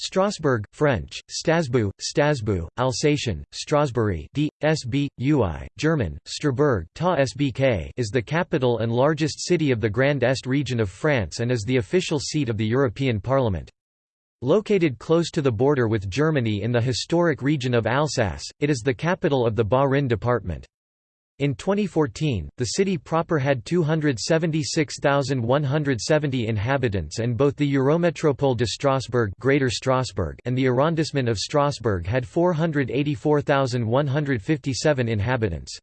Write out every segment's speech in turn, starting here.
Strasbourg, French, Strasbourg, Strasbourg, Alsatian, Strasbourg, d. sb. ui, German, Strasbourg is the capital and largest city of the Grand Est region of France and is the official seat of the European Parliament. Located close to the border with Germany in the historic region of Alsace, it is the capital of the Bas-Rhin department. In 2014, the city proper had 276,170 inhabitants and both the Eurométropole de Strasbourg, Greater Strasbourg and the arrondissement of Strasbourg had 484,157 inhabitants.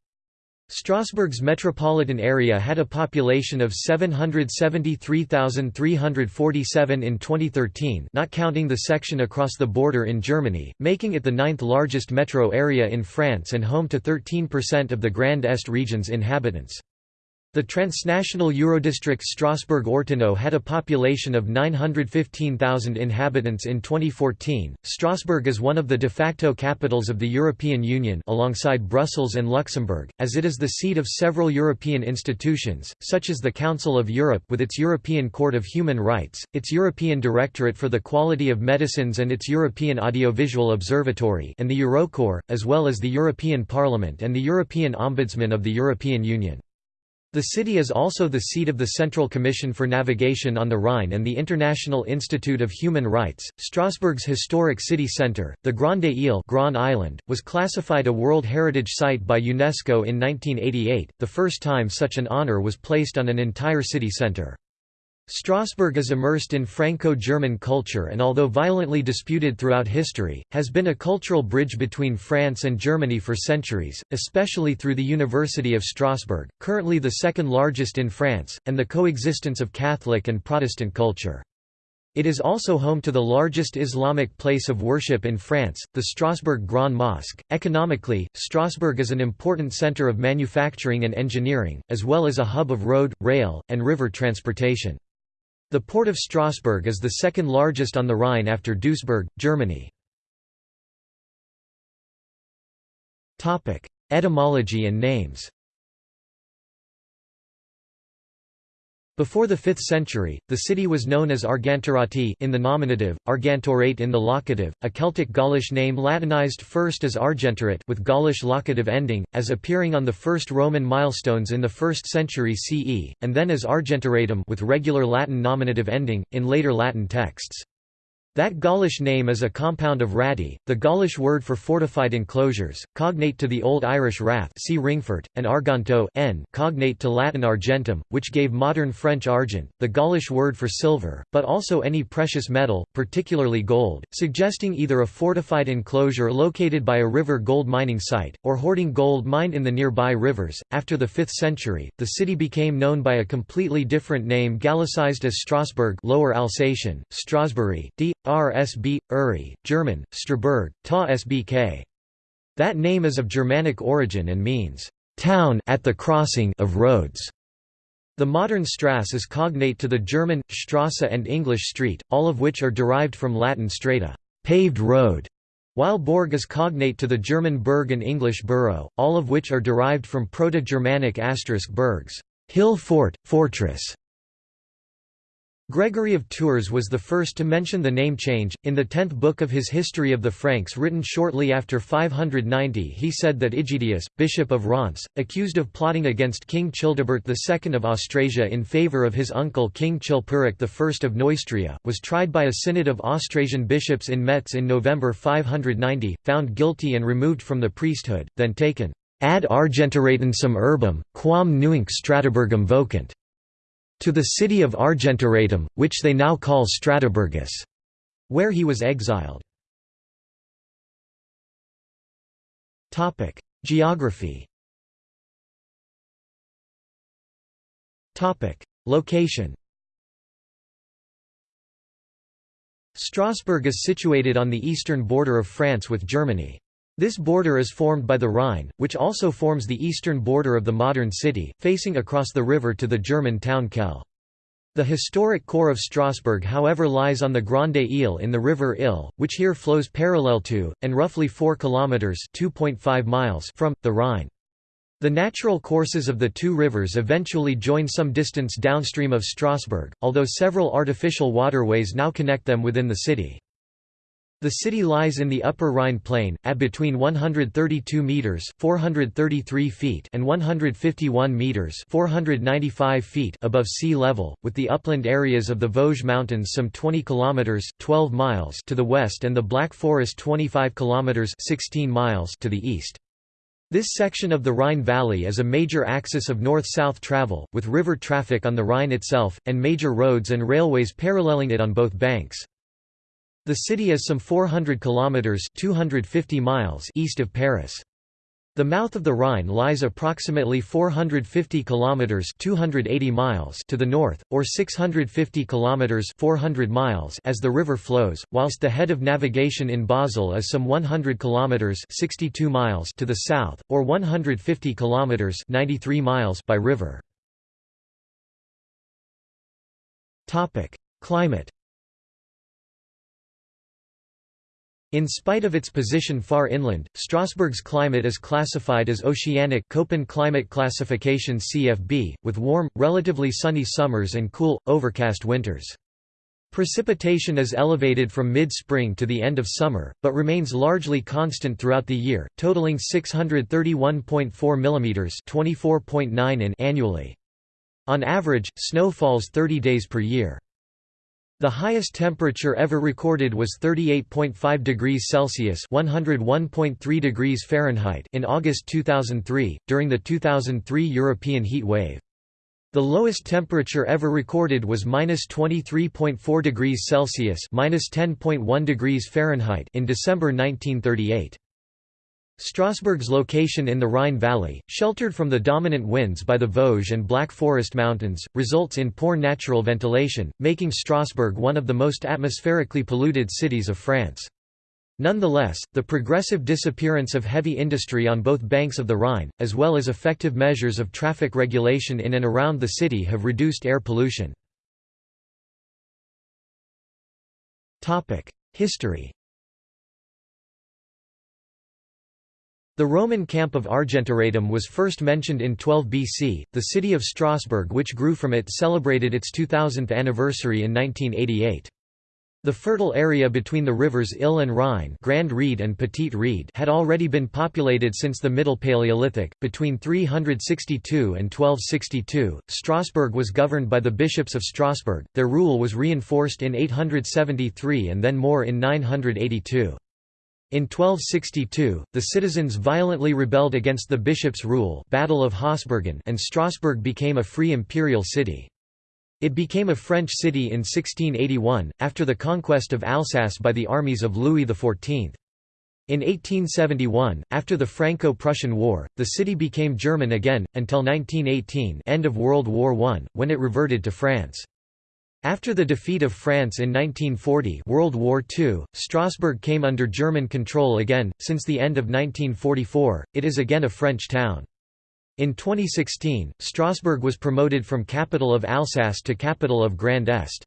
Strasbourg's metropolitan area had a population of 773,347 in 2013 not counting the section across the border in Germany, making it the ninth largest metro area in France and home to 13% of the Grand Est region's inhabitants. The transnational Eurodistrict Strasbourg-Ortenau had a population of 915,000 inhabitants in 2014. Strasbourg is one of the de facto capitals of the European Union alongside Brussels and Luxembourg, as it is the seat of several European institutions, such as the Council of Europe with its European Court of Human Rights, its European Directorate for the Quality of Medicines and its European Audiovisual Observatory and the Eurocorps, as well as the European Parliament and the European Ombudsman of the European Union. The city is also the seat of the Central Commission for Navigation on the Rhine and the International Institute of Human Rights. Strasbourg's historic city centre, the Grande Ile Grand Island, was classified a World Heritage Site by UNESCO in 1988, the first time such an honour was placed on an entire city centre. Strasbourg is immersed in Franco-German culture and although violently disputed throughout history, has been a cultural bridge between France and Germany for centuries, especially through the University of Strasbourg, currently the second largest in France, and the coexistence of Catholic and Protestant culture. It is also home to the largest Islamic place of worship in France, the Strasbourg Grand Mosque. Economically, Strasbourg is an important center of manufacturing and engineering, as well as a hub of road, rail, and river transportation. The port of Strasbourg is the second largest on the Rhine after Duisburg, Germany. Etymology and names Before the 5th century, the city was known as Argentorati in the nominative, Argentorate in the locative, a Celtic Gaulish name Latinized first as Argentorit with Gaulish locative ending, as appearing on the first Roman milestones in the 1st century CE, and then as Argentoratum with regular Latin nominative ending, in later Latin texts. That Gaulish name is a compound of rati, the Gaulish word for fortified enclosures, cognate to the Old Irish rath see Ringfort, and arganto n cognate to Latin argentum, which gave modern French argent, the Gaulish word for silver, but also any precious metal, particularly gold, suggesting either a fortified enclosure located by a river gold mining site, or hoarding gold mined in the nearby rivers. After the 5th century, the city became known by a completely different name Gallicized as Strasbourg Lower Alsatian, Strasbourg, d. RSB, Uri, German, Straburg, Ta SBK. That name is of Germanic origin and means, town at the crossing of roads. The modern Strasse is cognate to the German, Strasse and English street, all of which are derived from Latin strata paved road", while Borg is cognate to the German Burg and English borough, all of which are derived from Proto-Germanic asterisk Bergs hill fort, fortress". Gregory of Tours was the first to mention the name change. In the tenth book of his History of the Franks written shortly after 590 he said that Egidius, bishop of Reims, accused of plotting against King Childebert II of Austrasia in favour of his uncle King Chilperic I of Neustria, was tried by a synod of Austrasian bishops in Metz in November 590, found guilty and removed from the priesthood, then taken ad argentoratensum urbum, quam nuinc Strataburgum vocant to the city of Argentoratum, which they now call Stratoburgus, where he was exiled. Geography Location Strasbourg is situated on the eastern border of France with Germany. This border is formed by the Rhine, which also forms the eastern border of the modern city, facing across the river to the German town Kehl. The historic core of Strasbourg however lies on the Grande Ile in the river Ill, which here flows parallel to, and roughly 4 kilometres from, the Rhine. The natural courses of the two rivers eventually join some distance downstream of Strasbourg, although several artificial waterways now connect them within the city. The city lies in the upper Rhine plain, at between 132 meters (433 feet) and 151 meters (495 feet) above sea level, with the upland areas of the Vosges Mountains some 20 kilometers (12 miles) to the west and the Black Forest 25 kilometers (16 miles) to the east. This section of the Rhine Valley is a major axis of north-south travel, with river traffic on the Rhine itself, and major roads and railways paralleling it on both banks. The city is some 400 kilometers (250 miles) east of Paris. The mouth of the Rhine lies approximately 450 kilometers (280 miles) to the north or 650 kilometers (400 miles) as the river flows, whilst the head of navigation in Basel is some 100 kilometers (62 miles) to the south or 150 kilometers (93 miles) by river. Topic: Climate In spite of its position far inland, Strasbourg's climate is classified as oceanic Köppen climate classification CFB, with warm, relatively sunny summers and cool, overcast winters. Precipitation is elevated from mid-spring to the end of summer, but remains largely constant throughout the year, totaling 631.4 mm 24.9 in annually. On average, snow falls 30 days per year. The highest temperature ever recorded was 38.5 degrees Celsius (101.3 degrees Fahrenheit) in August 2003 during the 2003 European heat wave. The lowest temperature ever recorded was -23.4 degrees Celsius (-10.1 degrees Fahrenheit) in December 1938. Strasbourg's location in the Rhine Valley, sheltered from the dominant winds by the Vosges and Black Forest Mountains, results in poor natural ventilation, making Strasbourg one of the most atmospherically polluted cities of France. Nonetheless, the progressive disappearance of heavy industry on both banks of the Rhine, as well as effective measures of traffic regulation in and around the city have reduced air pollution. History The Roman camp of Argentoratum was first mentioned in 12 BC. The city of Strasbourg, which grew from it, celebrated its 2000th anniversary in 1988. The fertile area between the rivers Ill and Rhine, Grand Ried and Petit Ried, had already been populated since the Middle Paleolithic. Between 362 and 1262, Strasbourg was governed by the bishops of Strasbourg. Their rule was reinforced in 873 and then more in 982. In 1262, the citizens violently rebelled against the bishop's rule Battle of Hausbergen and Strasbourg became a free imperial city. It became a French city in 1681, after the conquest of Alsace by the armies of Louis XIV. In 1871, after the Franco-Prussian War, the city became German again, until 1918 end of World War I, when it reverted to France. After the defeat of France in 1940 World War II, Strasbourg came under German control again. Since the end of 1944, it is again a French town. In 2016, Strasbourg was promoted from capital of Alsace to capital of Grand Est.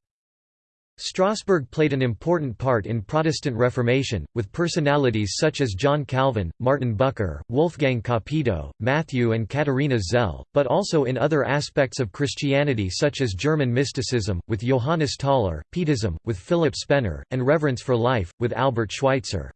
Strasbourg played an important part in Protestant Reformation, with personalities such as John Calvin, Martin Bucer, Wolfgang Capito, Matthew and Katharina Zell, but also in other aspects of Christianity such as German mysticism, with Johannes Tauler, Pietism, with Philip Spener, and Reverence for Life, with Albert Schweitzer.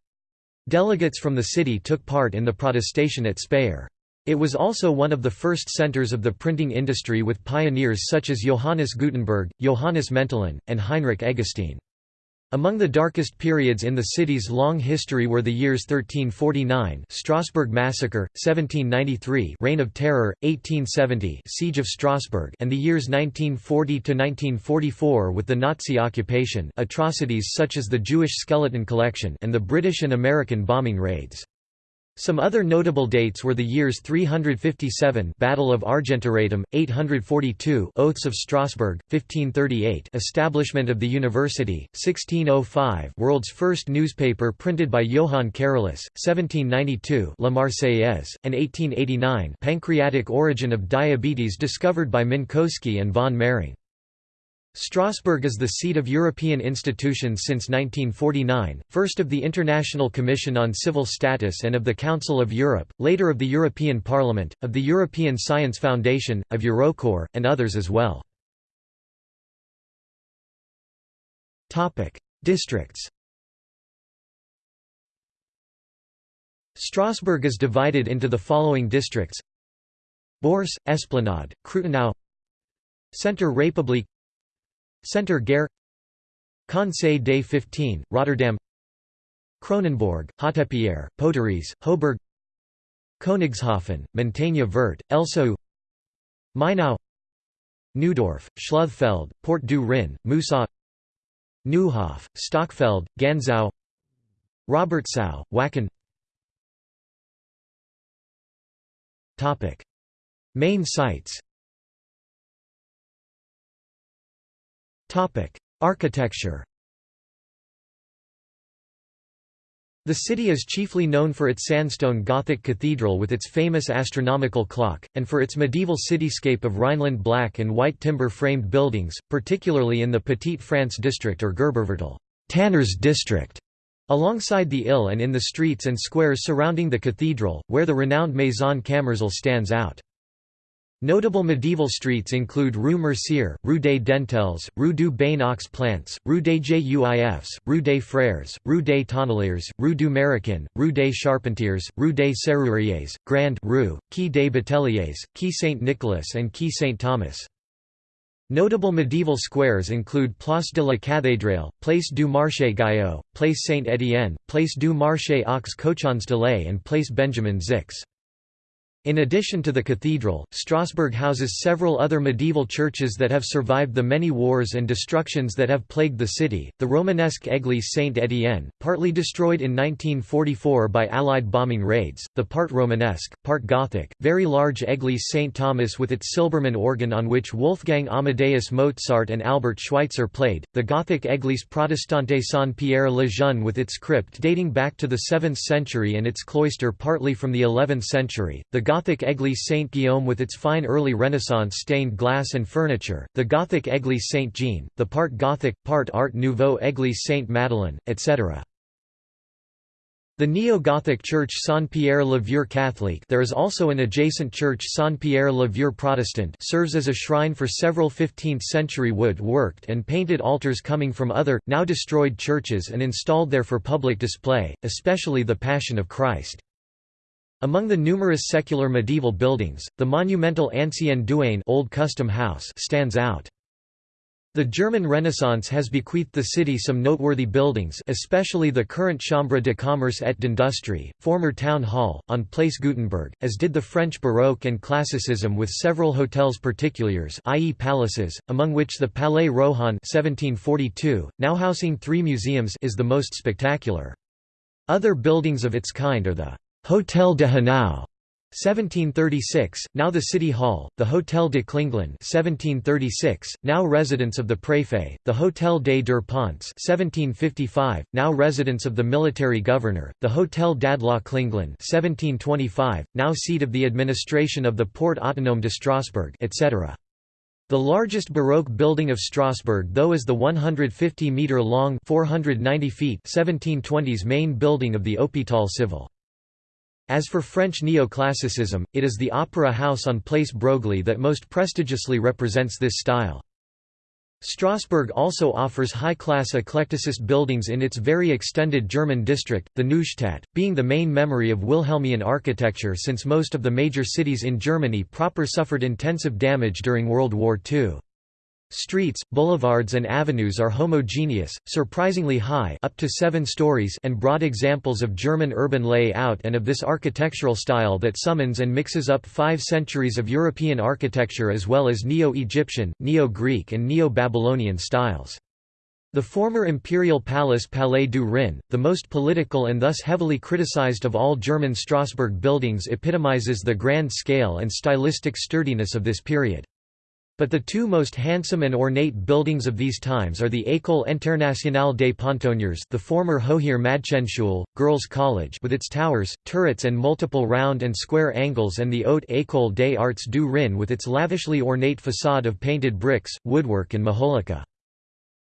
Delegates from the city took part in the protestation at Speyer. It was also one of the first centers of the printing industry with pioneers such as Johannes Gutenberg, Johannes Mentelin, and Heinrich Eggestein. Among the darkest periods in the city's long history were the years 1349 Strasbourg Massacre, 1793 Reign of Terror, 1870 Siege of Strasbourg and the years 1940–1944 with the Nazi occupation atrocities such as the Jewish skeleton collection and the British and American bombing raids. Some other notable dates were the years 357 Battle of Argentoratum, 842 Oaths of Strasbourg, 1538 Establishment of the University, 1605 World's first newspaper printed by Johann Carolus, 1792 La Marseillaise, and 1889 Pancreatic origin of diabetes discovered by Minkowski and von Mering. Strasbourg is the seat of European institutions since 1949, first of the International Commission on Civil Status and of the Council of Europe, later of the European Parliament, of the European Science Foundation, of Eurocorps, and others as well. Districts Strasbourg is divided into the following districts Bourse, Esplanade, Krutenau Centre République Centre Gare Conseil des 15, Rotterdam Cronenbourg, Hautepierre, Poteries, Hoburg Königshofen, Montagne Verte, Elsau Mainau Neudorf, Schluthfeld, Port du Rhin, Moussac Neuhof, Stockfeld, Ganzau Robertsau, Wacken. Main sites Architecture The city is chiefly known for its sandstone Gothic cathedral with its famous astronomical clock, and for its medieval cityscape of Rhineland black and white timber-framed buildings, particularly in the Petite France district or Gerberviertel Tanners district", alongside the Ill and in the streets and squares surrounding the cathedral, where the renowned Maison Kammerzell stands out. Notable medieval streets include Rue Mercier, Rue des Dentelles, Rue du Bain aux Plants, Rue des Juifs, Rue des Frères, Rue des Tonneliers, Rue du Maroquin, Rue des Charpentiers, Rue des Serruriers, Grand Rue, Quai des Bateliers, Quai Saint-Nicolas and Quai Saint-Thomas. Notable medieval squares include Place de la Cathédrale, Place du Marché Gayot, Place Saint-Étienne, Place du Marché aux Cochons de lait and Place Benjamin Zix. In addition to the cathedral, Strasbourg houses several other medieval churches that have survived the many wars and destructions that have plagued the city. The Romanesque Église Saint-Étienne, partly destroyed in 1944 by Allied bombing raids, the part Romanesque, part Gothic, very large Église Saint Thomas with its Silbermann organ on which Wolfgang Amadeus Mozart and Albert Schweitzer played, the Gothic Église Protestante Saint-Pierre le Jeune with its crypt dating back to the 7th century and its cloister partly from the 11th century, the Gothic Église Saint-Guillaume with its fine early Renaissance stained glass and furniture, the Gothic Église Saint-Jean, the part Gothic, part Art Nouveau Église Saint-Madeleine, etc. The neo-Gothic church Saint-Pierre-le-Vieux Catholic there is also an adjacent church Saint-Pierre-le-Vieux Protestant serves as a shrine for several 15th-century wood-worked and painted altars coming from other, now destroyed churches and installed there for public display, especially the Passion of Christ. Among the numerous secular medieval buildings, the monumental Ancien Douane Old Custom House stands out. The German Renaissance has bequeathed the city some noteworthy buildings especially the current Chambre de commerce et d'industrie, former town hall, on Place Gutenberg, as did the French Baroque and Classicism with several hotels particuliers i.e. palaces, among which the Palais Rohan 1742, now housing three museums is the most spectacular. Other buildings of its kind are the Hotel de Hanau 1736, now the City Hall, the Hotel de Klinglin 1736, now residence of the Préfet, the Hotel des Deux Ponts 1755, now residence of the military governor, the Hotel d'Andlau Klinglin 1725, now seat of the administration of the Port Autonome de Strasbourg etc. The largest Baroque building of Strasbourg though is the 150-metre-long 490 feet 1720s main building of the Hôpital Civil. As for French neoclassicism, it is the Opera House on Place Broglie that most prestigiously represents this style. Strasbourg also offers high-class eclecticist buildings in its very extended German district, the Neustadt, being the main memory of Wilhelmian architecture since most of the major cities in Germany proper suffered intensive damage during World War II. Streets, boulevards and avenues are homogeneous, surprisingly high up to seven stories and broad examples of German urban layout and of this architectural style that summons and mixes up five centuries of European architecture as well as Neo-Egyptian, Neo-Greek and Neo-Babylonian styles. The former imperial palace Palais du Rhin, the most political and thus heavily criticized of all German Strasbourg buildings epitomizes the grand scale and stylistic sturdiness of this period. But the two most handsome and ornate buildings of these times are the École Internationale des Pontonniers the former Hoher Mädchenschule, Girls' College with its towers, turrets and multiple round and square angles and the Haute École des Arts du Rhin with its lavishly ornate façade of painted bricks, woodwork and majolica.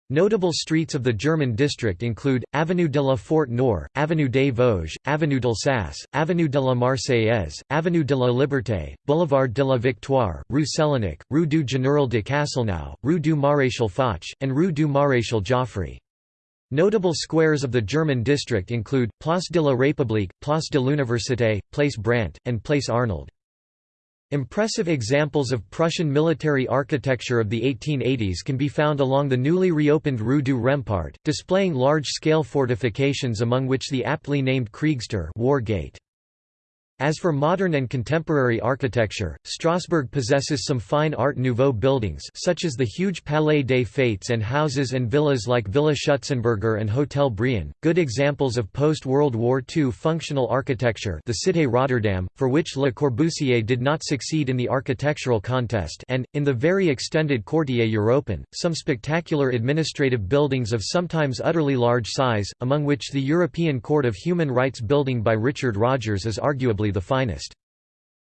Notable streets of the German district include, Avenue de la Fort Nord, Avenue des Vosges, Avenue d'Alsace, Avenue de la Marseillaise, Avenue de la Liberté, Boulevard de la Victoire, Rue Sellénick, Rue du Général de Castelnau, Rue du Maréchal Foch, and Rue du Maréchal Joffre. Notable squares of the German district include, Place de la République, Place de l'Université, Place Brant, and Place Arnold. Impressive examples of Prussian military architecture of the 1880s can be found along the newly reopened Rue du Rempart, displaying large-scale fortifications among which the aptly named Kriegstür War Gate. As for modern and contemporary architecture, Strasbourg possesses some fine Art Nouveau buildings such as the huge Palais des Fêtes and houses and villas like Villa Schutzenberger and Hotel Brion, good examples of post-World War II functional architecture the Cité Rotterdam, for which Le Corbusier did not succeed in the architectural contest and, in the very extended Quartier Européen, some spectacular administrative buildings of sometimes utterly large size, among which the European Court of Human Rights building by Richard Rogers is arguably the finest.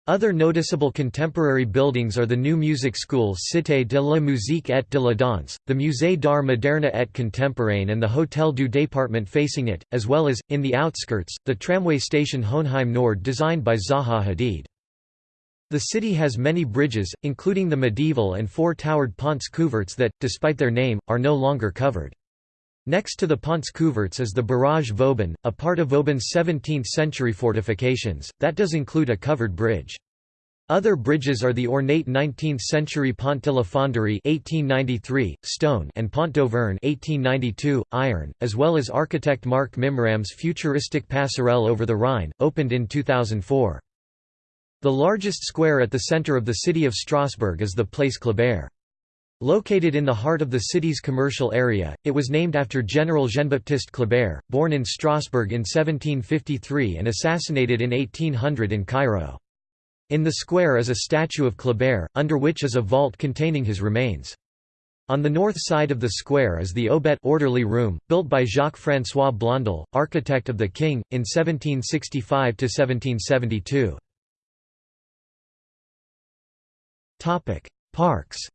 Other noticeable contemporary buildings are the new music school Cité de la Musique et de la Danse, the Musée d'Art Moderne et Contemporain and the Hôtel du Département facing it, as well as, in the outskirts, the tramway station Hoenheim Nord designed by Zaha Hadid. The city has many bridges, including the medieval and four-towered Ponts Couverts that, despite their name, are no longer covered. Next to the Ponts Couverts is the Barrage Vauban, a part of Vauban's 17th-century fortifications, that does include a covered bridge. Other bridges are the ornate 19th-century Pont de la Fonderie 1893, stone and Pont d'Auvergne 1892, iron, as well as architect Marc Mimram's futuristic passerelle over the Rhine, opened in 2004. The largest square at the center of the city of Strasbourg is the Place Kléber. Located in the heart of the city's commercial area, it was named after General Jean-Baptiste Kléber, born in Strasbourg in 1753 and assassinated in 1800 in Cairo. In the square is a statue of Kléber, under which is a vault containing his remains. On the north side of the square is the Aubette orderly room, built by Jacques-François Blondel, architect of the king, in 1765–1772. Parks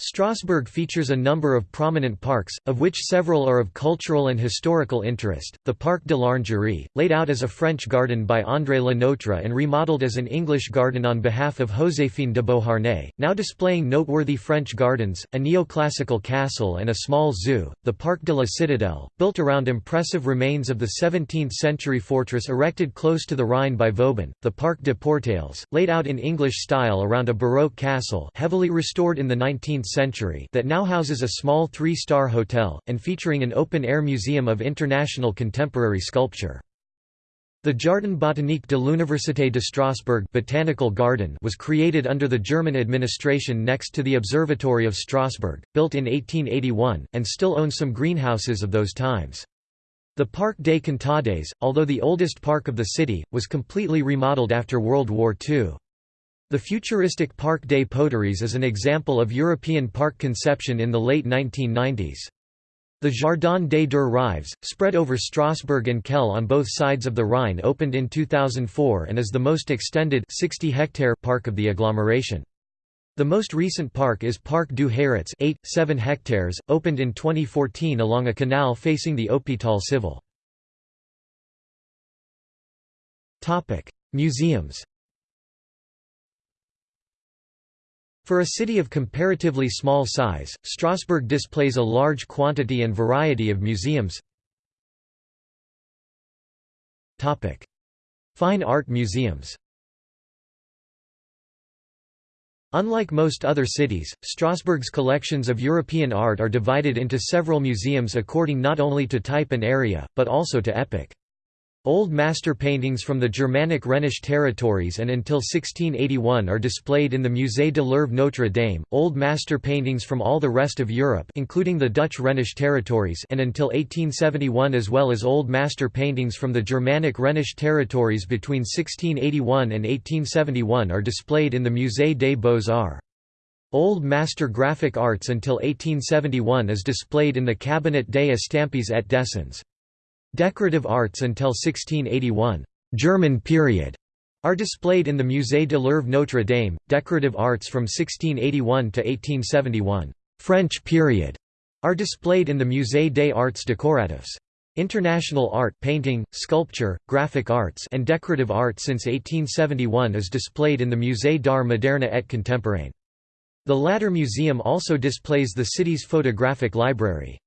Strasbourg features a number of prominent parks, of which several are of cultural and historical interest. The Parc de l'Orangerie, laid out as a French garden by André Le Nôtre and remodeled as an English garden on behalf of Joséphine de Beauharnais, now displaying noteworthy French gardens, a neoclassical castle, and a small zoo. The Parc de la Citadelle, built around impressive remains of the 17th century fortress erected close to the Rhine by Vauban. The Parc des Portails, laid out in English style around a Baroque castle, heavily restored in the 19th century that now houses a small three-star hotel, and featuring an open-air museum of international contemporary sculpture. The Jardin botanique de l'Université de Strasbourg Botanical Garden was created under the German administration next to the Observatory of Strasbourg, built in 1881, and still owns some greenhouses of those times. The Parc des Contades, although the oldest park of the city, was completely remodeled after World War II. The futuristic Parc des Poteries is an example of European park conception in the late 1990s. The Jardin des Deux Rives, spread over Strasbourg and Kehl on both sides of the Rhine opened in 2004 and is the most extended 60 hectare park of the agglomeration. The most recent park is Parc du Heyritz 8, 7 hectares, opened in 2014 along a canal facing the Hôpital Civil. Museums For a city of comparatively small size, Strasbourg displays a large quantity and variety of museums. Fine art museums Unlike most other cities, Strasbourg's collections of European art are divided into several museums according not only to type and area, but also to epoch. Old master paintings from the Germanic Rhenish territories and until 1681 are displayed in the Musée de l'Œuvre Notre Dame. Old master paintings from all the rest of Europe, including the Dutch Rhenish territories, and until 1871 as well as old master paintings from the Germanic Rhenish territories between 1681 and 1871 are displayed in the Musée des Beaux-Arts. Old Master Graphic Arts until 1871 is displayed in the Cabinet des Estampes et Dessins. Decorative arts until 1681 German period are displayed in the Musée de l'Œuvre Notre Dame, decorative arts from 1681 to 1871 French period are displayed in the Musée des Arts Décoratifs. International art painting, sculpture, graphic arts and decorative art since 1871 is displayed in the Musée d'Art Moderne et Contemporain. The latter museum also displays the city's photographic library.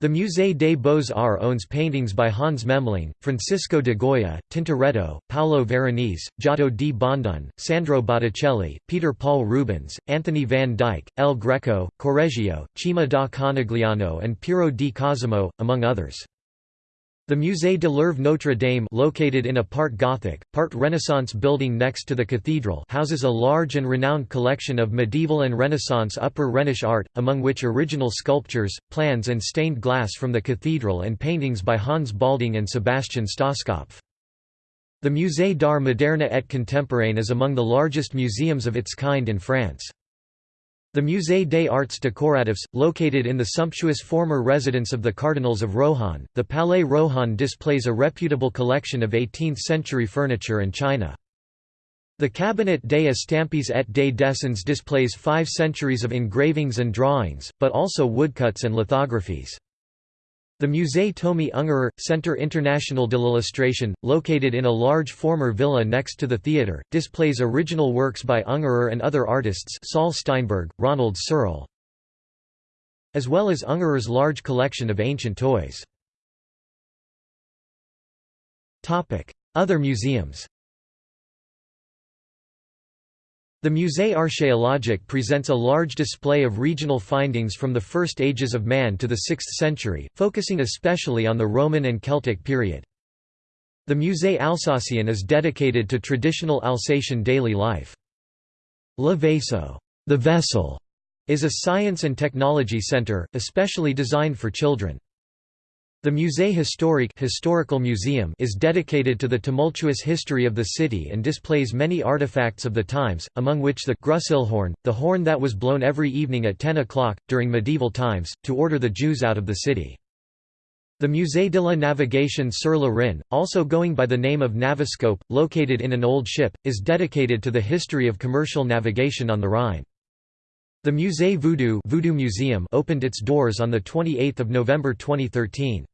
The Musée des Beaux-Arts owns paintings by Hans Memling, Francisco de Goya, Tintoretto, Paolo Veronese, Giotto di Bondone, Sandro Botticelli, Peter Paul Rubens, Anthony van Dyck, El Greco, Correggio, Cima da Conegliano and Piero di Cosimo, among others. The Musée de l'Œuvre Notre Dame located in a part Gothic, part Renaissance building next to the cathedral houses a large and renowned collection of medieval and Renaissance Upper Rhenish art, among which original sculptures, plans and stained glass from the cathedral and paintings by Hans Baldung and Sebastian Stoskopf. The Musée d'art moderne et contemporain is among the largest museums of its kind in France. The Musée des Arts Décoratifs, located in the sumptuous former residence of the Cardinals of Rohan, the Palais Rohan displays a reputable collection of 18th-century furniture and china. The Cabinet des Estampes et des Dessins displays five centuries of engravings and drawings, but also woodcuts and lithographies. The Musée Tomi Ungerer, Centre International de l'Illustration, located in a large former villa next to the theatre, displays original works by Ungerer and other artists Saul Steinberg, Ronald Searle, as well as Ungerer's large collection of ancient toys. Other museums the Musée archéologique presents a large display of regional findings from the first ages of man to the 6th century, focusing especially on the Roman and Celtic period. The Musée Alsacien is dedicated to traditional Alsatian daily life. Le Vaisseau the vessel", is a science and technology center, especially designed for children. The Musée historique historical museum is dedicated to the tumultuous history of the city and displays many artifacts of the times, among which the Grüselhorn, the horn that was blown every evening at 10 o'clock, during medieval times, to order the Jews out of the city. The Musée de la Navigation sur le Rhin, also going by the name of Naviscope, located in an old ship, is dedicated to the history of commercial navigation on the Rhine. The Musée Voodoo, Voodoo Museum opened its doors on 28 November 2013.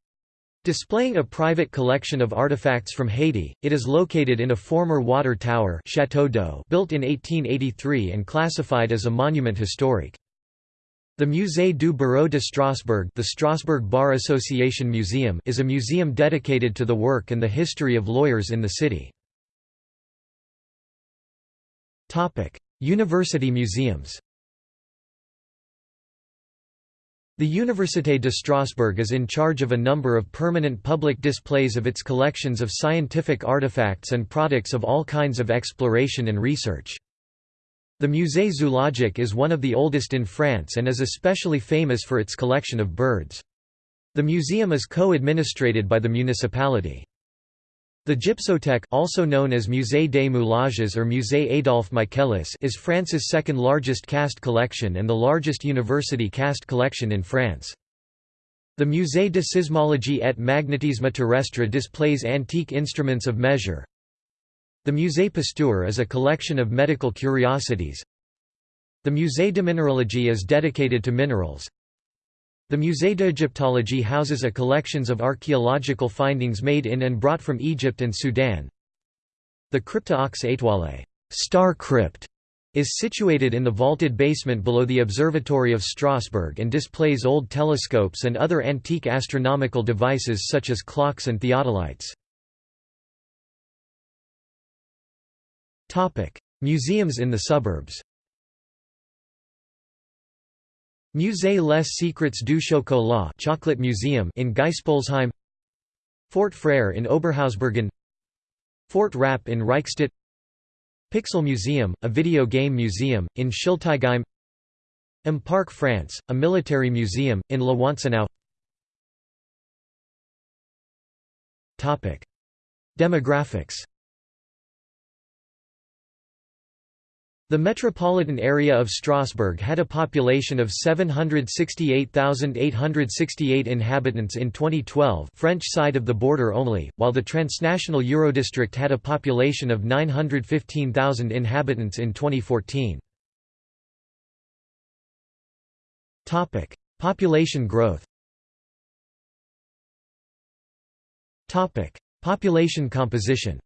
Displaying a private collection of artifacts from Haiti, it is located in a former water tower Château d'eau built in 1883 and classified as a monument historique. The Musée du Barreau de Strasbourg the Strasbourg Bar Association Museum is a museum dedicated to the work and the history of lawyers in the city. University museums The Université de Strasbourg is in charge of a number of permanent public displays of its collections of scientific artifacts and products of all kinds of exploration and research. The Musée Zoologique is one of the oldest in France and is especially famous for its collection of birds. The museum is co-administrated by the municipality. The Gypsothèque also known as Musée des Moulages or Musée Adolphe Michaelis is France's second largest cast collection and the largest university cast collection in France. The Musée de Sismologie et Magnétisme Terrestre displays antique instruments of measure. The Musée Pasteur is a collection of medical curiosities. The Musée de Minéralogie is dedicated to minerals. The Musée d'Égyptologie houses a collections of archaeological findings made in and brought from Egypt and Sudan. The Crypta aux étoiles star crypt, is situated in the vaulted basement below the Observatory of Strasbourg and displays old telescopes and other antique astronomical devices such as clocks and theodolites. Museums in the suburbs Musée les Secrets du Chocolat Chocolate Museum in Geispolsheim Fort Frère in Oberhausbergen Fort Rapp in Reichstett. Pixel Museum, a video game museum, in Schiltigheim M. Parc France, a military museum, in La Wantzenau Demographics The metropolitan area of Strasbourg had a population of 768,868 inhabitants in 2012 French side of the border only, while the transnational Eurodistrict had a population of 915,000 inhabitants in 2014. Population growth Population composition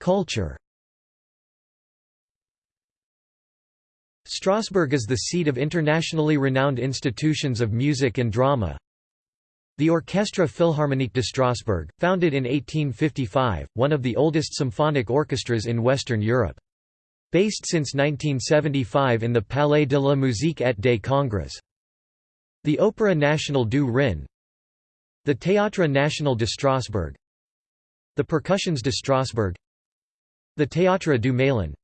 Culture Strasbourg is the seat of internationally renowned institutions of music and drama. The Orchestra Philharmonique de Strasbourg, founded in 1855, one of the oldest symphonic orchestras in Western Europe. Based since 1975 in the Palais de la Musique et des Congrès. The Opéra National du Rhin. The Théâtre National de Strasbourg, the Percussions de Strasbourg. The Théâtre du Malin.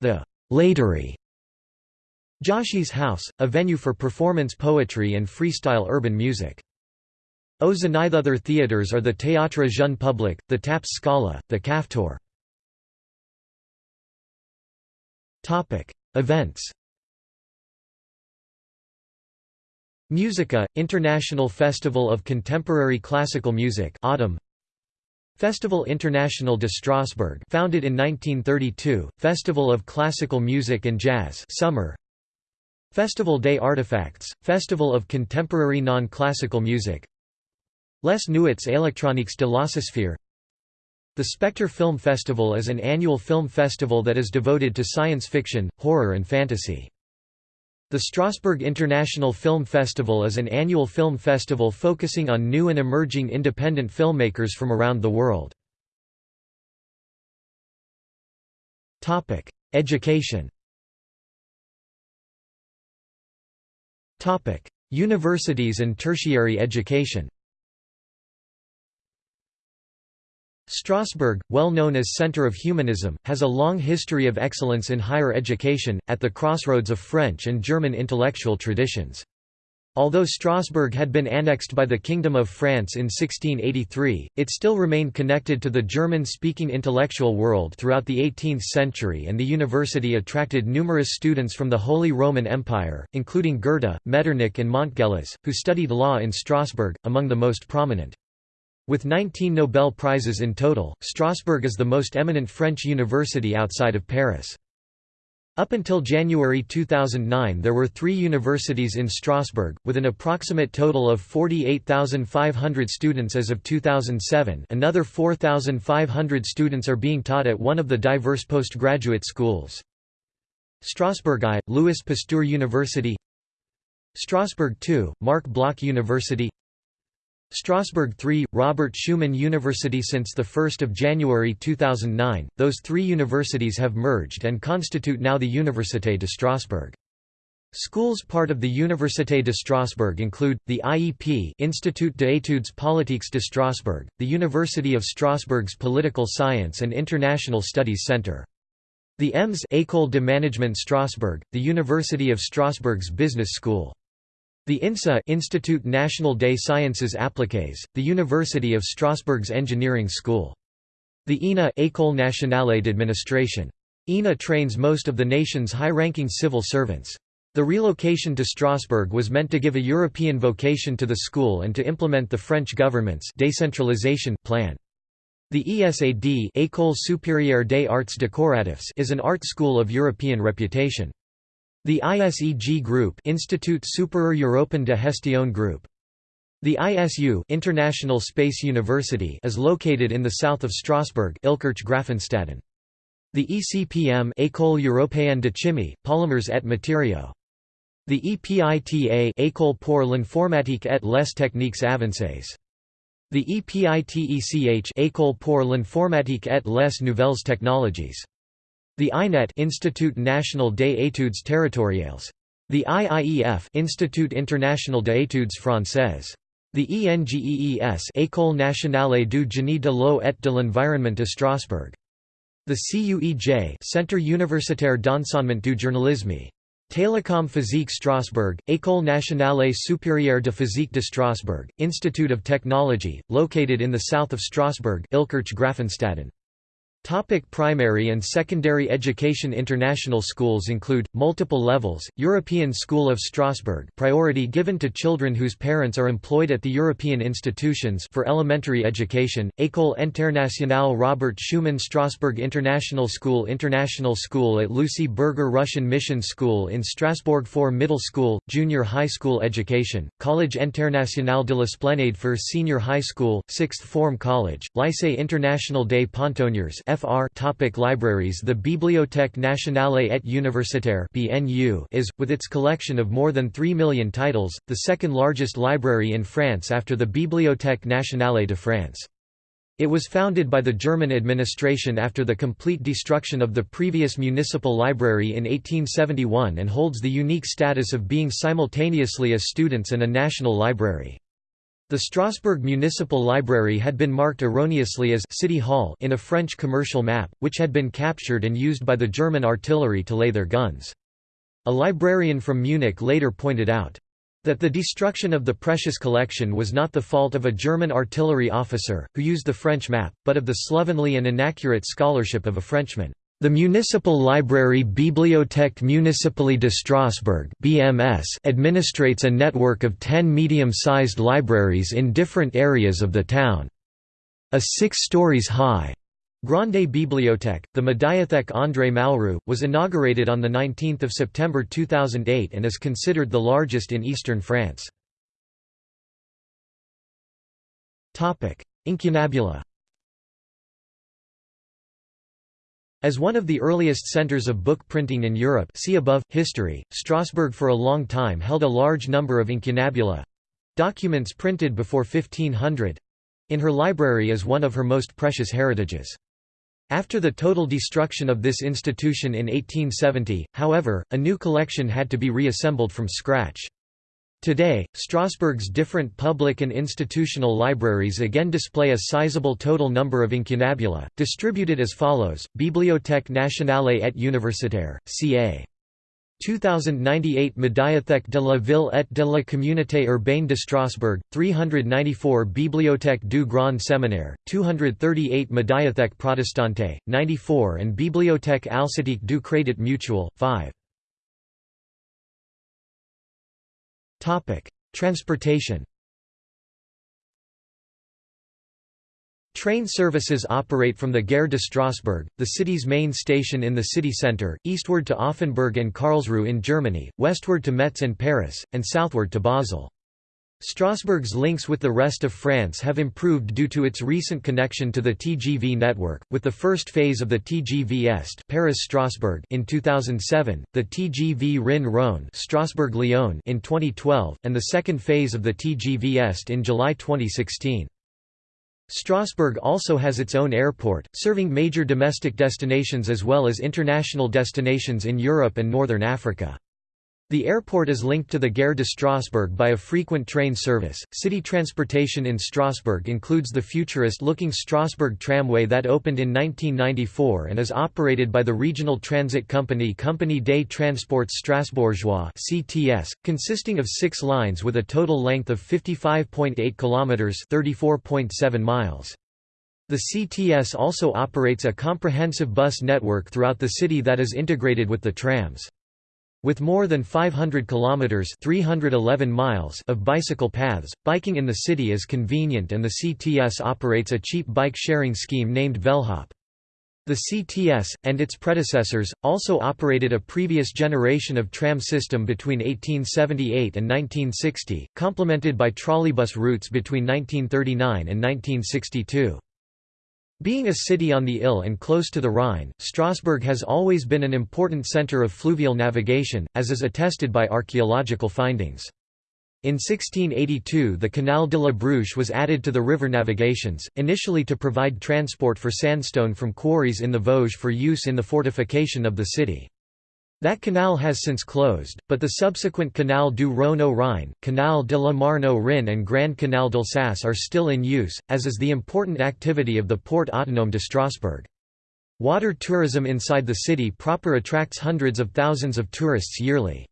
The Laitery Joshi's House, a venue for performance poetry and freestyle urban music. Oh, Aux other theatres are the Théâtre Jeune Public, the Taps Scala, the Kafteur. Events. Musica, International Festival of Contemporary Classical Music Autumn Festival International de Strasbourg founded in 1932, Festival of Classical Music and Jazz Summer. Festival des Artefacts, Festival of Contemporary Non-Classical Music. Les Nuits électroniques de l'Ososphère The Spectre Film Festival is an annual film festival that is devoted to science fiction, horror and fantasy. The Strasbourg International Film Festival is an annual film festival focusing on new and emerging independent filmmakers from around the world. Education Universities and tertiary education Strasbourg, well known as Centre of Humanism, has a long history of excellence in higher education, at the crossroads of French and German intellectual traditions. Although Strasbourg had been annexed by the Kingdom of France in 1683, it still remained connected to the German-speaking intellectual world throughout the 18th century and the university attracted numerous students from the Holy Roman Empire, including Goethe, Metternich and Montgelas, who studied law in Strasbourg, among the most prominent. With 19 Nobel Prizes in total, Strasbourg is the most eminent French university outside of Paris. Up until January 2009 there were three universities in Strasbourg, with an approximate total of 48,500 students as of 2007 another 4,500 students are being taught at one of the diverse postgraduate schools. Strasbourg I, Louis Pasteur University Strasbourg II, Marc Bloch University Strasbourg 3, Robert Schuman University Since 1 January 2009, those three universities have merged and constitute now the Université de Strasbourg. Schools part of the Université de Strasbourg include, the IEP Institut d'études politiques de Strasbourg, the University of Strasbourg's Political Science and International Studies Centre. The EMS École de Management Strasbourg, the University of Strasbourg's Business School. The INSA Institut National des Sciences Appliquées, the University of Strasbourg's Engineering School. The ENA École Nationale d'Administration. ENA trains most of the nation's high-ranking civil servants. The relocation to Strasbourg was meant to give a European vocation to the school and to implement the French government's decentralization plan. The ESAD École supérieure des arts décoratifs is an art school of European reputation. The ISEG Group Institut Supérieur Européen de Gestion Group. The ISU International Space University is located in the south of Strasbourg Illkirch-Graffenstaden. The ECPM École Européenne de Chimie, Polymers et Matériaux. The EPITA École pour l'informatique et les techniques avancées. The EPITECH École pour l'informatique et les nouvelles technologies. The INET Institut National des Études Territoriales. The IIEF Institut International des Études Françaises. The ENGEES École nationale du génie de l'eau et de l'environnement de Strasbourg. The CUEJ Centre universitaire d'enseignement du journalisme. Télécom Physique Strasbourg, École nationale supérieure de physique de Strasbourg, Institute of Technology, located in the south of Strasbourg Illkirch-Graffenstaden. Topic primary and secondary education International schools include, multiple levels, European School of Strasbourg priority given to children whose parents are employed at the European institutions for elementary education, École Internationale Robert Schuman Strasbourg International School International School at Lucie Berger Russian Mission School in Strasbourg for middle school, junior high school education, College International de l'Esplanade for senior high school, sixth form college, Lycée International des Pontonniers FR topic Libraries The Bibliothèque nationale et universitaire BNU is, with its collection of more than 3 million titles, the second largest library in France after the Bibliothèque nationale de France. It was founded by the German administration after the complete destruction of the previous municipal library in 1871 and holds the unique status of being simultaneously a student's and a national library. The Strasbourg Municipal Library had been marked erroneously as City Hall in a French commercial map, which had been captured and used by the German artillery to lay their guns. A librarian from Munich later pointed out, that the destruction of the precious collection was not the fault of a German artillery officer, who used the French map, but of the slovenly and inaccurate scholarship of a Frenchman. The municipal library Bibliothèque Municipale de Strasbourg (BMS) administrates a network of 10 medium-sized libraries in different areas of the town. A 6 stories high Grande Bibliothèque, the Médiathèque André Malraux, was inaugurated on 19 September 2008 and is considered the largest in eastern France. Incunabula As one of the earliest centers of book printing in Europe see above, history, Strasbourg for a long time held a large number of incunabula—documents printed before 1500—in her library as one of her most precious heritages. After the total destruction of this institution in 1870, however, a new collection had to be reassembled from scratch. Today, Strasbourg's different public and institutional libraries again display a sizable total number of incunabula, distributed as follows, Bibliothèque nationale et universitaire, ca. 2098 Médiathèque de la Ville et de la Communauté urbaine de Strasbourg, 394 Bibliothèque du Grand Séminaire, 238 Médiathèque Protestante, 94 and Bibliothèque Alsatique du Crédit Mutuel, 5. Transportation Train services operate from the Gare de Strasbourg, the city's main station in the city centre, eastward to Offenburg and Karlsruhe in Germany, westward to Metz and Paris, and southward to Basel. Strasbourg's links with the rest of France have improved due to its recent connection to the TGV network, with the first phase of the TGV Est Paris-Strasbourg in 2007, the TGV Rhin-Rhône Strasbourg-Lyon in 2012, and the second phase of the TGV Est in July 2016. Strasbourg also has its own airport, serving major domestic destinations as well as international destinations in Europe and northern Africa. The airport is linked to the Gare de Strasbourg by a frequent train service. City transportation in Strasbourg includes the futurist looking Strasbourg tramway that opened in 1994 and is operated by the regional transit company Compagnie des Transports Strasbourgeois, (CTS), consisting of 6 lines with a total length of 55.8 kilometers, 34.7 miles. The CTS also operates a comprehensive bus network throughout the city that is integrated with the trams. With more than 500 kilometers (311 miles) of bicycle paths, biking in the city is convenient and the CTS operates a cheap bike sharing scheme named Velhop. The CTS, and its predecessors, also operated a previous generation of tram system between 1878 and 1960, complemented by trolleybus routes between 1939 and 1962. Being a city on the Ill and close to the Rhine, Strasbourg has always been an important centre of fluvial navigation, as is attested by archaeological findings. In 1682 the Canal de la Bruche was added to the river navigations, initially to provide transport for sandstone from quarries in the Vosges for use in the fortification of the city. That canal has since closed, but the subsequent Canal du Rhône au Rhin, Canal de la Marne au Rhin and Grand Canal d'Alsace are still in use, as is the important activity of the Port Autonome de Strasbourg. Water tourism inside the city proper attracts hundreds of thousands of tourists yearly.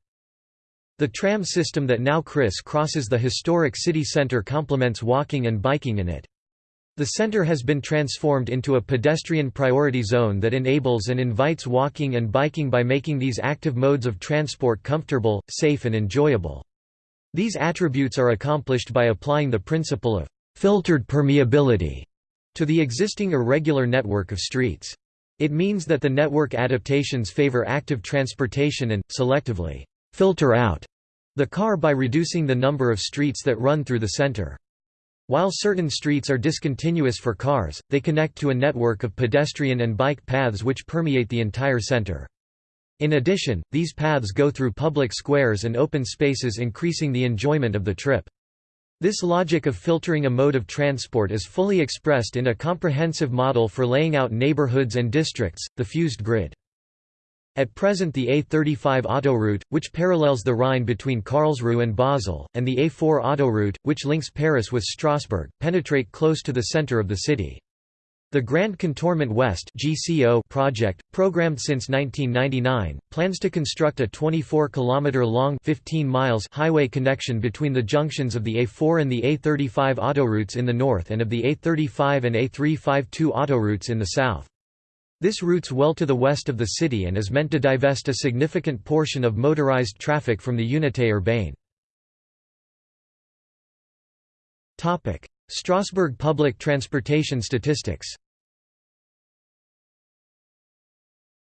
The tram system that now criss-crosses the historic city centre complements walking and biking in it. The center has been transformed into a pedestrian priority zone that enables and invites walking and biking by making these active modes of transport comfortable, safe and enjoyable. These attributes are accomplished by applying the principle of filtered permeability to the existing irregular network of streets. It means that the network adaptations favor active transportation and, selectively, filter out the car by reducing the number of streets that run through the center. While certain streets are discontinuous for cars, they connect to a network of pedestrian and bike paths which permeate the entire center. In addition, these paths go through public squares and open spaces increasing the enjoyment of the trip. This logic of filtering a mode of transport is fully expressed in a comprehensive model for laying out neighborhoods and districts, the fused grid. At present the A35 autoroute, which parallels the Rhine between Karlsruhe and Basel, and the A4 autoroute, which links Paris with Strasbourg, penetrate close to the center of the city. The Grand Contournement Ouest (GCO) project, programmed since 1999, plans to construct a 24-kilometer-long (15 miles) highway connection between the junctions of the A4 and the A35 autoroutes in the north and of the A35 and A352 autoroutes in the south. This routes well to the west of the city and is meant to divest a significant portion of motorized traffic from the Unité urbaine. Strasbourg public transportation statistics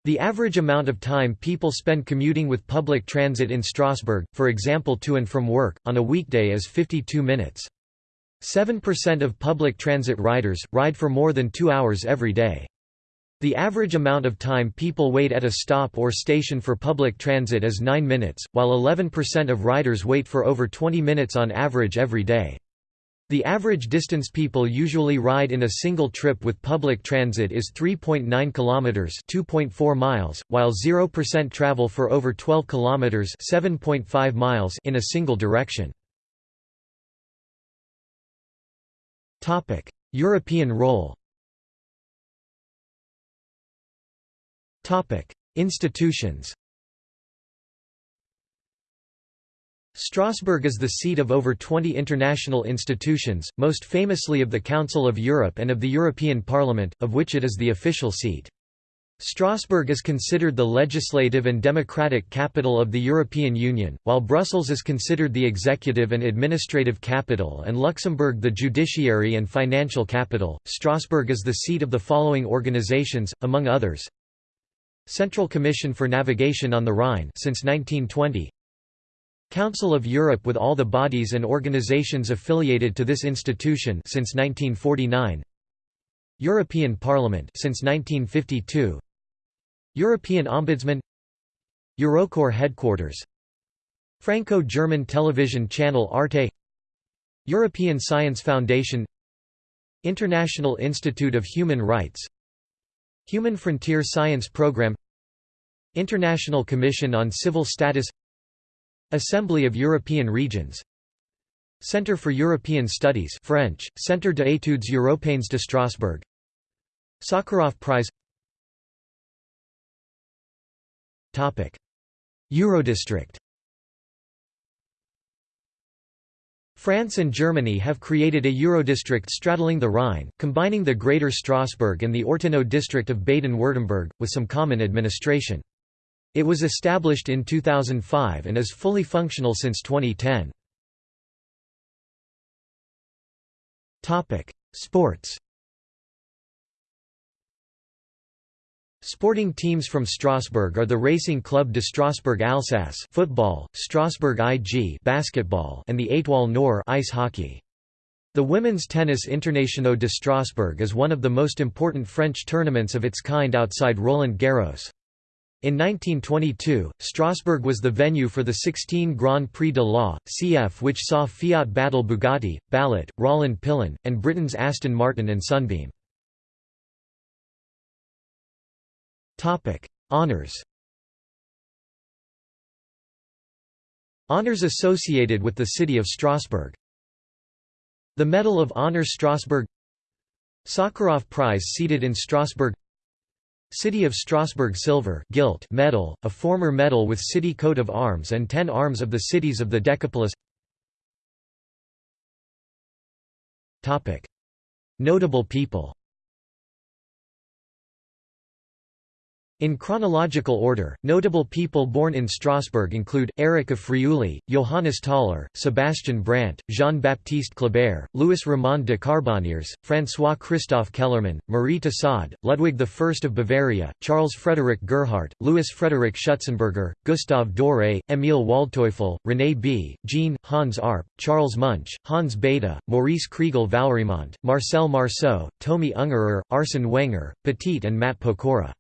The average amount of time people spend commuting with public transit in Strasbourg, for example to and from work, on a weekday is 52 minutes. 7% of public transit riders, ride for more than two hours every day. The average amount of time people wait at a stop or station for public transit is 9 minutes, while 11% of riders wait for over 20 minutes on average every day. The average distance people usually ride in a single trip with public transit is 3.9 kilometers, 2.4 miles, while 0% travel for over 12 kilometers, 7.5 miles in a single direction. Topic: European role. Topic: Institutions. Strasbourg is the seat of over 20 international institutions, most famously of the Council of Europe and of the European Parliament, of which it is the official seat. Strasbourg is considered the legislative and democratic capital of the European Union, while Brussels is considered the executive and administrative capital and Luxembourg the judiciary and financial capital. Strasbourg is the seat of the following organizations, among others: Central Commission for Navigation on the Rhine since 1920, Council of Europe with all the bodies and organizations affiliated to this institution since 1949 European Parliament since 1952 European Ombudsman. Eurocorps headquarters. Franco-German television channel Arte. European Science Foundation. International Institute of Human Rights Human Frontier Science Programme International Commission on Civil Status Assembly of European Regions Centre for European Studies French, Centre d'études européennes de Strasbourg Sakharov Prize. Eurodistrict France and Germany have created a Eurodistrict straddling the Rhine, combining the Greater Strasbourg and the Ortenau district of Baden-Württemberg, with some common administration. It was established in 2005 and is fully functional since 2010. Sports Sporting teams from Strasbourg are the Racing Club de Strasbourg Alsace football, Strasbourg IG basketball and the Étoile Noire ice hockey. The Women's Tennis Internationaux de Strasbourg is one of the most important French tournaments of its kind outside Roland Garros. In 1922, Strasbourg was the venue for the 16 Grand Prix de la CF which saw Fiat battle Bugatti, Ballot, Rolland-Pilain, and Britain's Aston Martin and Sunbeam. Honours Honours associated with the city of Strasbourg. The Medal of Honor Strasbourg. Sakharov Prize seated in Strasbourg. City of Strasbourg Silver gilt medal, a former medal with city coat of arms and ten arms of the cities of the Decapolis. Notable people In chronological order, notable people born in Strasbourg include, Eric of Friuli, Johannes Tauler, Sebastian Brant, Jean-Baptiste Kleber, Louis Ramond de Carbonnières, François-Christophe Kellermann, Marie Tussaud, Ludwig I of Bavaria, Charles Frederick Gerhardt, Louis Frederick Schutzenberger, Gustave Doré, Émile Waldteufel, René B., Jean, Hans Arp, Charles Munch, Hans Bethe, Maurice Kriegel Valrimont, Marcel Marceau, Tomi Ungerer, Arsene Wenger, Petit and Matt Pokora.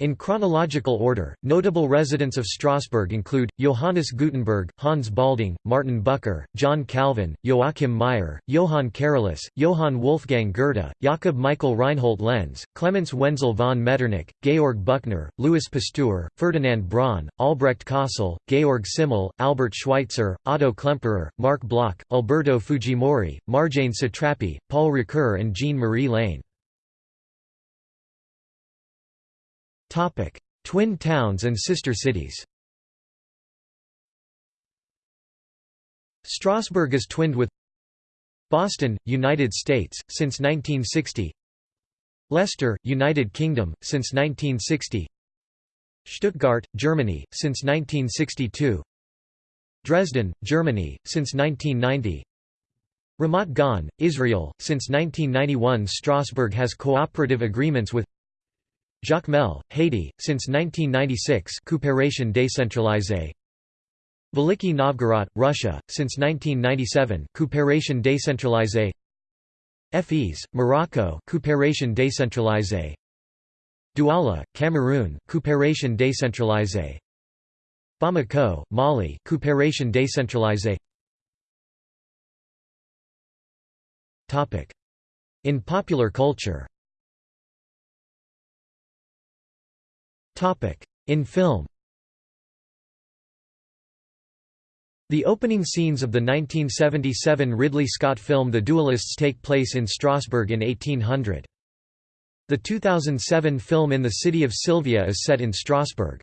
In chronological order, notable residents of Strasbourg include, Johannes Gutenberg, Hans Baldung, Martin Bucer, John Calvin, Joachim Meyer, Johann Carolus, Johann Wolfgang Goethe, Jakob Michael Reinhold Lenz, Clemens Wenzel von Metternich, Georg Büchner, Louis Pasteur, Ferdinand Braun, Albrecht Kossel, Georg Simmel, Albert Schweitzer, Otto Klemperer, Marc Bloch, Alberto Fujimori, Marjane Satrapi, Paul Ricoeur and Jean-Marie Lehn. Topic: Twin towns and sister cities. Strasbourg is twinned with Boston, United States, since 1960 Leicester, United Kingdom, since 1960 Stuttgart, Germany, since 1962 Dresden, Germany, since 1990 Ramat Gan, Israel, since 1991 Strasbourg has cooperative agreements with Jacmel, Haiti, since 1996 Coopération décentralisée. Veliki Novgorod, Russia, since 1997 Coopération décentralisée. Fes, Morocco Coopération décentralisée. Douala, Cameroon Coopération décentralisée. Bamako, Mali Coopération décentralisée. In popular culture In film The opening scenes of the 1977 Ridley Scott film The Duelists take place in Strasbourg in 1800. The 2007 film In the City of Sylvia is set in Strasbourg.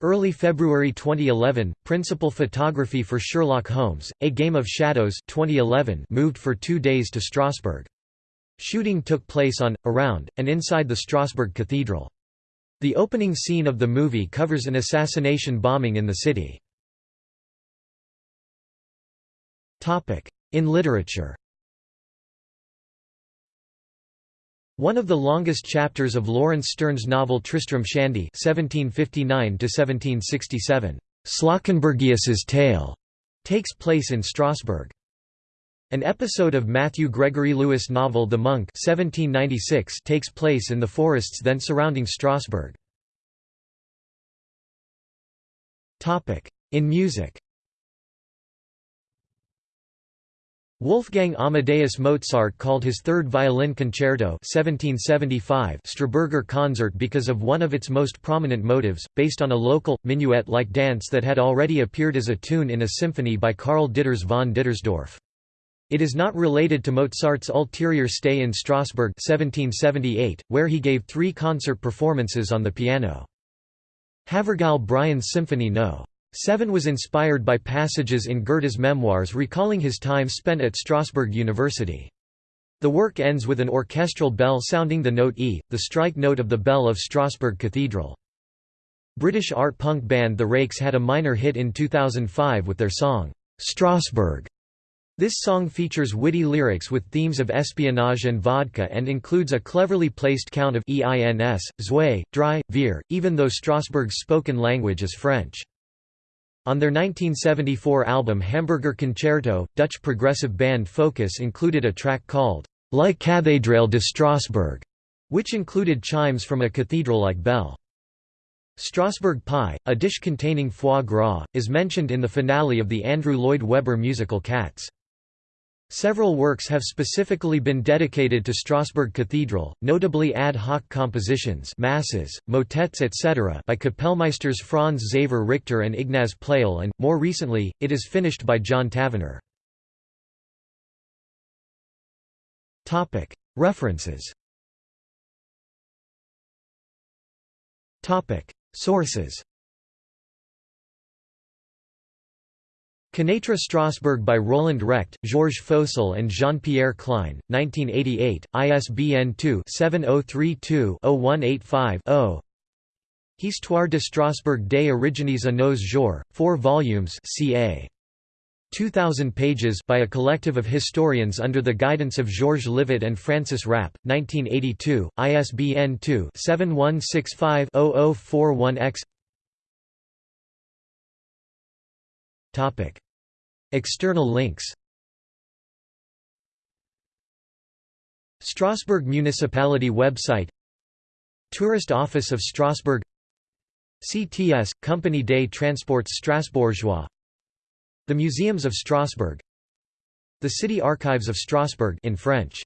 Early February 2011, principal photography for Sherlock Holmes, A Game of Shadows 2011 moved for two days to Strasbourg. Shooting took place on, around, and inside the Strasbourg Cathedral. The opening scene of the movie covers an assassination bombing in the city. In literature One of the longest chapters of Laurence Sterne's novel Tristram Shandy (1759–1767), Slawkenbergius's Tale, takes place in Strasbourg. An episode of Matthew Gregory Lewis' novel The Monk 1796 takes place in the forests then surrounding Strasbourg. In music Wolfgang Amadeus Mozart called his third violin concerto 1775 Strasburger Konzert because of one of its most prominent motives, based on a local, minuet-like dance that had already appeared as a tune in a symphony by Karl Ditters von Dittersdorf. It is not related to Mozart's ulterior stay in Strasbourg 1778, where he gave three concert performances on the piano. Havergal Brian's Symphony No. 7 was inspired by passages in Goethe's memoirs recalling his time spent at Strasbourg University. The work ends with an orchestral bell sounding the note E, the strike note of the bell of Strasbourg Cathedral. British art punk band The Rakes had a minor hit in 2005 with their song, Strasbourg. This song features witty lyrics with themes of espionage and vodka and includes a cleverly placed count of EINS, Zwei, Drei, Vier, even though Strasbourg's spoken language is French. On their 1974 album Hamburger Concerto, Dutch progressive band Focus included a track called La Cathédrale de Strasbourg, which included chimes from a cathedral-like bell. Strasbourg pie, a dish containing foie gras, is mentioned in the finale of the Andrew Lloyd Webber musical Cats. Several works have specifically been dedicated to Strasbourg Cathedral, notably ad hoc compositions masses, motets etc. by Kapellmeisters Franz Xaver Richter and Ignaz Pleyel and, more recently, it is finished by John Tavener. References Sources Connaître Strasbourg by Roland Recht, Georges Faucel and Jean-Pierre Klein, 1988, ISBN 2-7032-0185-0 Histoire de Strasbourg des origines à nos jours, 4 volumes ca. 2,000 pages by a collective of historians under the guidance of Georges Livet and Francis Rapp, 1982, ISBN 2-7165-0041-X External links Strasbourg Municipality website Tourist Office of Strasbourg CTS – Compagnie des Transports Strasbourgeois The Museums of Strasbourg The City Archives of Strasbourg in French